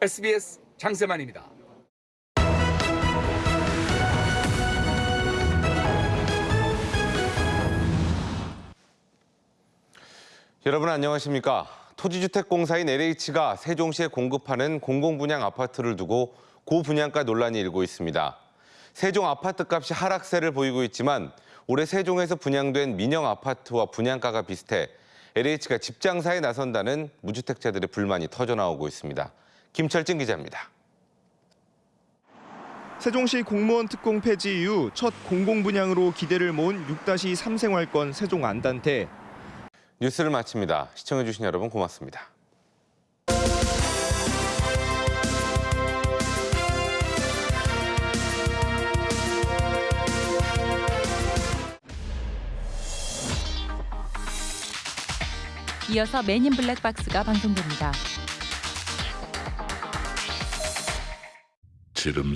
SBS 장세만입니다. 여러분 안녕하십니까? 토지주택공사인 LH가 세종시에 공급하는 공공분양 아파트를 두고 고분양가 논란이 일고 있습니다. 세종 아파트값이 하락세를 보이고 있지만 올해 세종에서 분양된 민영 아파트와 분양가가 비슷해 LH가 집장사에 나선다는 무주택자들의 불만이 터져나오고 있습니다. 김철진 기자입니다. 세종시 공무원 특공 폐지 이후 첫 공공분양으로 기대를 모은 6-3 생활권 세종 안단태. 뉴스를 마칩니다. 시청해주신 여러분 고맙습니다. 이어서 맨인 블랙박스가 방송됩니다. 지름